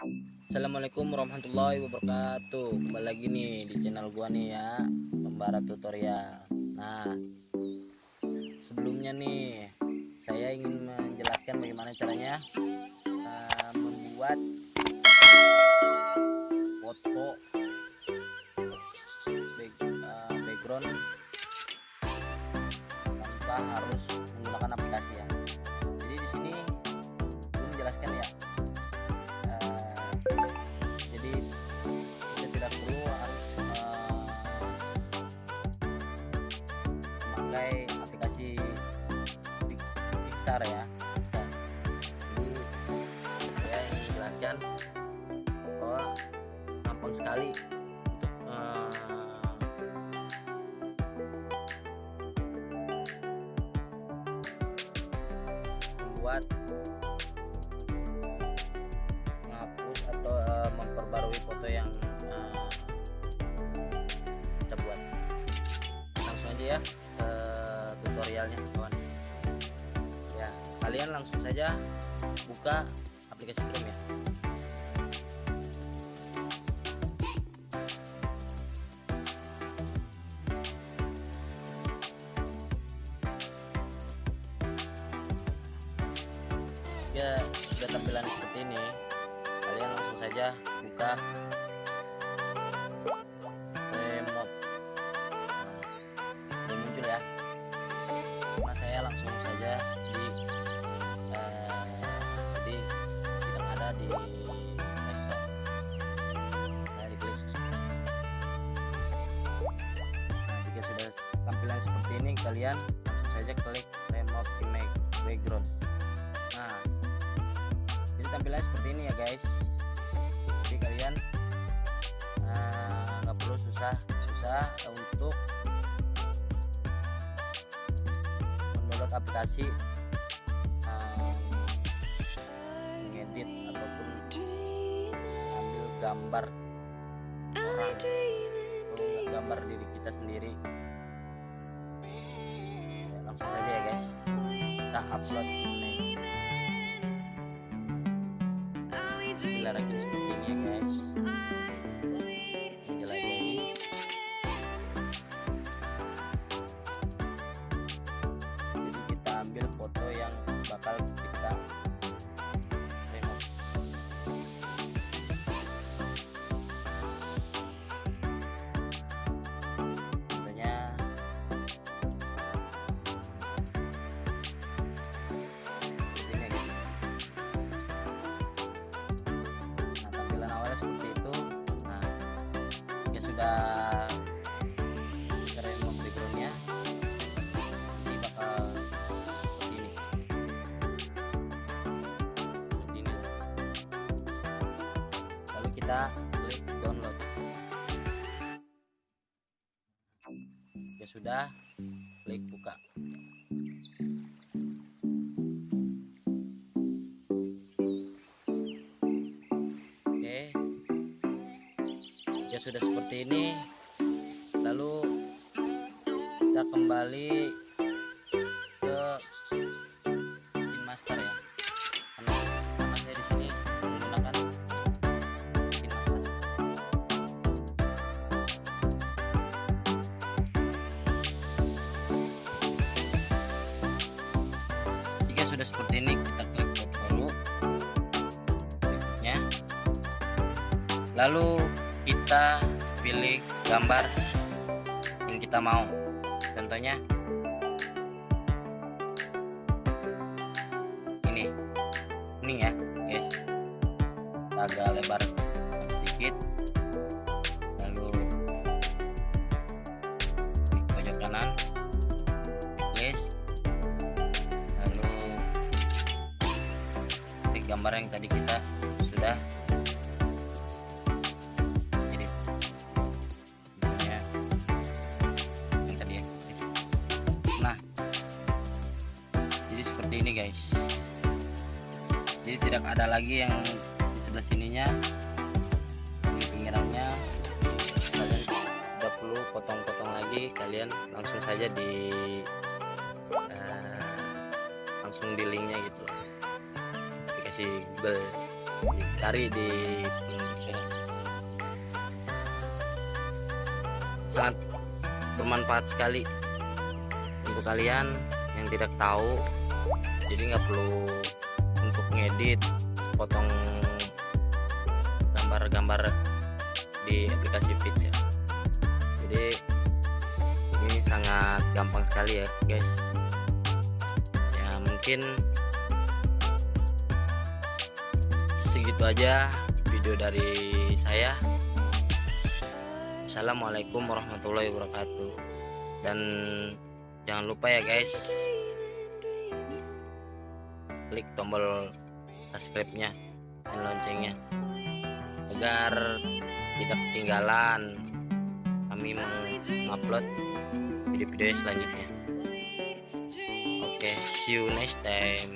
Assalamualaikum warahmatullahi wabarakatuh. Kembali lagi nih di channel gua nih ya Pembara tutorial. Nah Sebelumnya nih Saya ingin menjelaskan bagaimana caranya memakai aplikasi Pixar ya. Jadi saya ingin menjelaskan bahwa gampang sekali untuk uh, membuat menghapus atau uh, memperbarui foto yang uh, kita buat. Langsung aja ya tutorialnya kawan. Ya kalian langsung saja buka aplikasi Chrome ya. Ya sudah tampilan seperti ini. Kalian langsung saja buka kalian langsung saja klik remote image background. Nah jadi tampilannya seperti ini ya guys. Jadi kalian nggak uh, perlu susah susah untuk mendownload aplikasi mengedit ataupun ambil gambar orang atau gambar diri kita sendiri. ya, langsung aja ya guys. Kita upload ini ya guys sudah keren backgroundnya ini bakal seperti ini seperti ini lalu kita klik download. Ya sudah klik buka Ya sudah seperti ini. Lalu kita kembali ke master ya. Karena, karena saya di sini menggunakan master. Jika sudah seperti ini kita klik dulu berikutnya lalu kita pilih gambar yang kita mau. Contohnya ini. Ini ya guys. Kita agak lebar sedikit. Lalu di pojok kanan place lalu klik gambar yang tadi kita sudah jadi seperti ini guys. Jadi tidak ada lagi yang di sebelah sininya. Di pinggirannya. Kalian tidak perlu potong-potong lagi. Kalian langsung saja di eh, langsung di linknya gitu. Aplikasi Google cari di sangat bermanfaat sekali untuk kalian yang tidak tahu. Jadi nggak perlu untuk ngedit potong gambar-gambar di aplikasi Pitch ya. Jadi ini sangat gampang sekali ya guys. Ya mungkin segitu aja video dari saya. Assalamualaikum warahmatullahi wabarakatuh. Dan jangan lupa ya guys. Klik tombol subscribe nya dan loncengnya. Agar tidak ketinggalan kami mengupload video-video selanjutnya. Oke okay, see you next time